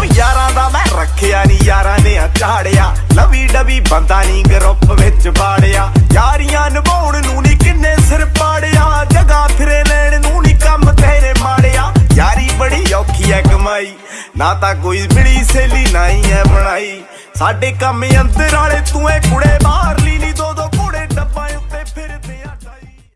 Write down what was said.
ਉਹ ਯਾਰਾਂ ਦਾ ਮੈਂ ਰੱਖਿਆ ਨਹੀਂ ਯਾਰਾਂ ਨੇ ਆ ਲਵੀ ਡਵੀ ਬੰਦਾ ਨਹੀਂ ਗਰੁੱਪ ਵਿੱਚ ਬਾੜਿਆ ਯਾਰੀਆਂ ਨਿਭਾਉਣ ਨੂੰ ਨਹੀਂ ਕਿੰਨੇ ਸਿਰ ਪਾੜਿਆ। ਜਗਾ ਫਿਰੇ ਲੈਣ ਨੂੰ ਨਹੀਂ ਕੰਮ ਤੇਰੇ ਮਾੜਿਆ। ਯਾਰੀ ਬੜੀ ਔਖੀ ਐ ਕਮਾਈ। ਨਾ ਤਾਂ ਕੋਈ ਮਿਲੀ ਸੇਲੀ ਨਹੀਂ ਐ ਬਣਾਈ। ਸਾਡੇ ਕੰਮ ਅੰਦਰ ਵਾਲੇ ਤੂੰ ਐ ਕੁੜੇ